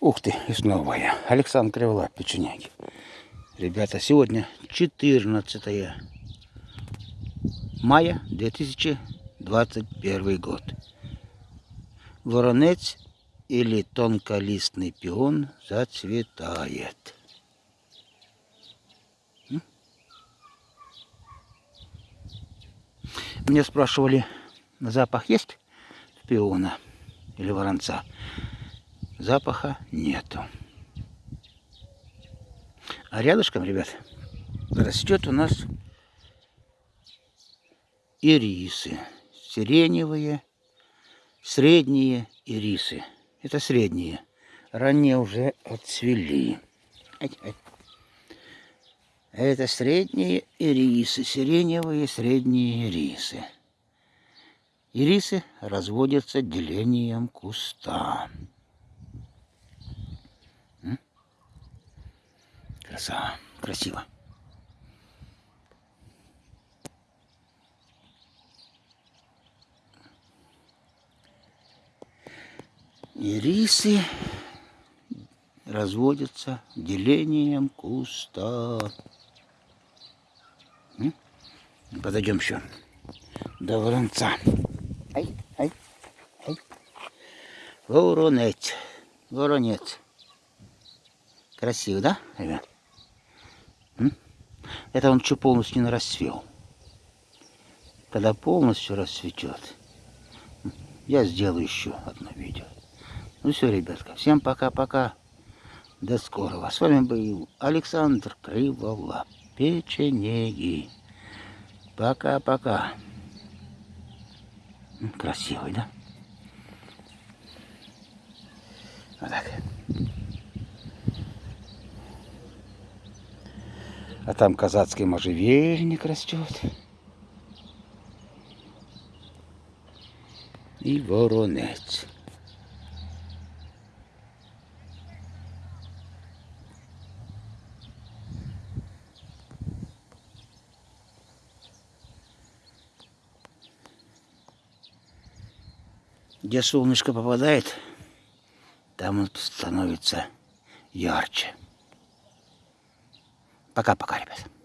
Ух ты, и снова я. Александр Криволап, печеняги. Ребята, сегодня 14 мая 2021 год. Воронец или тонколистный пион зацветает. Меня спрашивали, запах есть пиона или воронца? Запаха нету. А рядышком, ребят, растет у нас ирисы. Сиреневые, средние ирисы. Это средние. Ранние уже отцвели. Это средние ирисы, сиреневые средние ирисы. Ирисы разводятся делением куста. Красава, красиво. Ирисы разводятся делением куста. Подойдем еще до воронца. Ай, ай, ай. Воронец. Воронец. Красиво, да, ребят? Это он еще полностью не расцвел. Когда полностью расцветет, я сделаю еще одно видео. Ну все, ребятка, всем пока-пока. До скорого. С вами был Александр Криволап. Печенеги. Пока-пока. Красивый, да? Вот так. А там казацкий можжевельник растет. И воронец. Где солнышко попадает, там он становится ярче. パカパカあります。